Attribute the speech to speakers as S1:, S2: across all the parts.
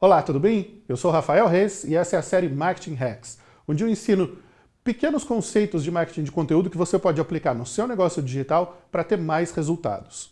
S1: Olá, tudo bem? Eu sou Rafael Reis e essa é a série Marketing Hacks, onde eu ensino pequenos conceitos de marketing de conteúdo que você pode aplicar no seu negócio digital para ter mais resultados.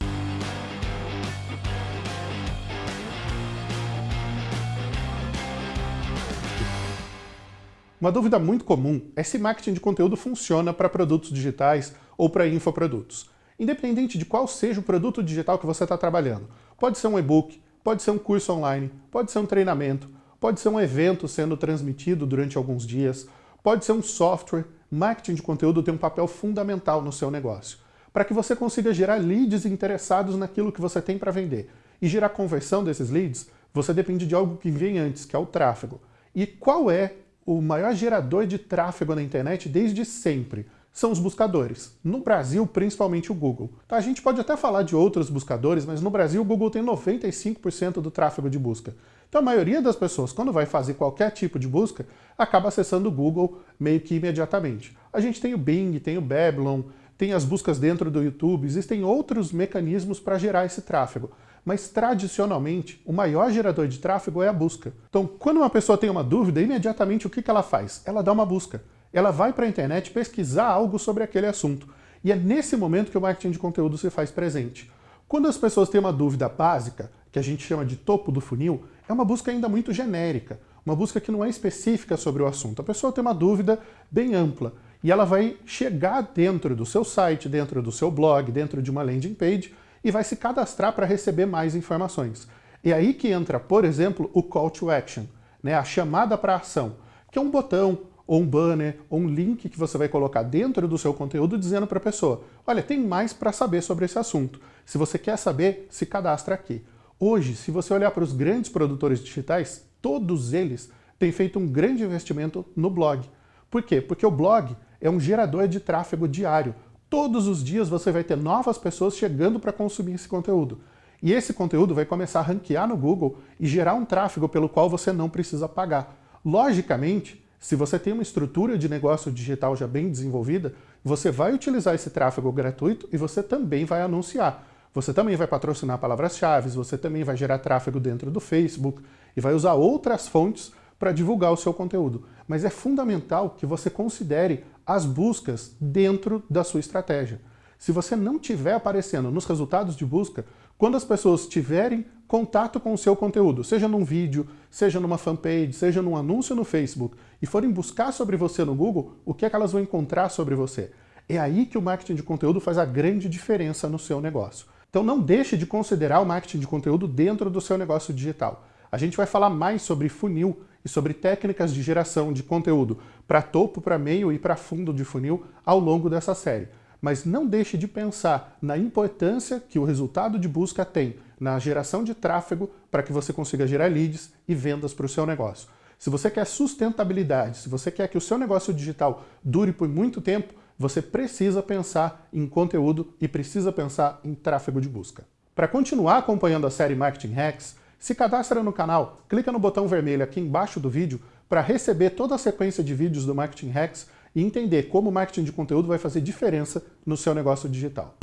S1: Uma dúvida muito comum é se marketing de conteúdo funciona para produtos digitais ou para infoprodutos. Independente de qual seja o produto digital que você está trabalhando. Pode ser um e-book, pode ser um curso online, pode ser um treinamento, pode ser um evento sendo transmitido durante alguns dias, pode ser um software. Marketing de conteúdo tem um papel fundamental no seu negócio, para que você consiga gerar leads interessados naquilo que você tem para vender. E gerar conversão desses leads, você depende de algo que vem antes, que é o tráfego. E qual é o maior gerador de tráfego na internet desde sempre? São os buscadores. No Brasil, principalmente o Google. Tá, a gente pode até falar de outros buscadores, mas no Brasil o Google tem 95% do tráfego de busca. Então a maioria das pessoas, quando vai fazer qualquer tipo de busca, acaba acessando o Google meio que imediatamente. A gente tem o Bing, tem o Babylon, tem as buscas dentro do YouTube, existem outros mecanismos para gerar esse tráfego. Mas tradicionalmente, o maior gerador de tráfego é a busca. Então, quando uma pessoa tem uma dúvida, imediatamente o que ela faz? Ela dá uma busca ela vai para a internet pesquisar algo sobre aquele assunto. E é nesse momento que o marketing de conteúdo se faz presente. Quando as pessoas têm uma dúvida básica, que a gente chama de topo do funil, é uma busca ainda muito genérica, uma busca que não é específica sobre o assunto. A pessoa tem uma dúvida bem ampla e ela vai chegar dentro do seu site, dentro do seu blog, dentro de uma landing page e vai se cadastrar para receber mais informações. É aí que entra, por exemplo, o call to action, né, a chamada para ação, que é um botão, ou um banner, ou um link que você vai colocar dentro do seu conteúdo dizendo para a pessoa, olha, tem mais para saber sobre esse assunto. Se você quer saber, se cadastra aqui. Hoje, se você olhar para os grandes produtores digitais, todos eles têm feito um grande investimento no blog. Por quê? Porque o blog é um gerador de tráfego diário. Todos os dias você vai ter novas pessoas chegando para consumir esse conteúdo. E esse conteúdo vai começar a ranquear no Google e gerar um tráfego pelo qual você não precisa pagar. Logicamente, se você tem uma estrutura de negócio digital já bem desenvolvida, você vai utilizar esse tráfego gratuito e você também vai anunciar. Você também vai patrocinar palavras-chave, você também vai gerar tráfego dentro do Facebook e vai usar outras fontes para divulgar o seu conteúdo. Mas é fundamental que você considere as buscas dentro da sua estratégia. Se você não estiver aparecendo nos resultados de busca, quando as pessoas tiverem contato com o seu conteúdo, seja num vídeo, seja numa fanpage, seja num anúncio no Facebook, e forem buscar sobre você no Google, o que é que elas vão encontrar sobre você? É aí que o marketing de conteúdo faz a grande diferença no seu negócio. Então não deixe de considerar o marketing de conteúdo dentro do seu negócio digital. A gente vai falar mais sobre funil e sobre técnicas de geração de conteúdo para topo, para meio e para fundo de funil ao longo dessa série mas não deixe de pensar na importância que o resultado de busca tem na geração de tráfego para que você consiga gerar leads e vendas para o seu negócio. Se você quer sustentabilidade, se você quer que o seu negócio digital dure por muito tempo, você precisa pensar em conteúdo e precisa pensar em tráfego de busca. Para continuar acompanhando a série Marketing Hacks, se cadastra no canal, clica no botão vermelho aqui embaixo do vídeo para receber toda a sequência de vídeos do Marketing Hacks e entender como o marketing de conteúdo vai fazer diferença no seu negócio digital.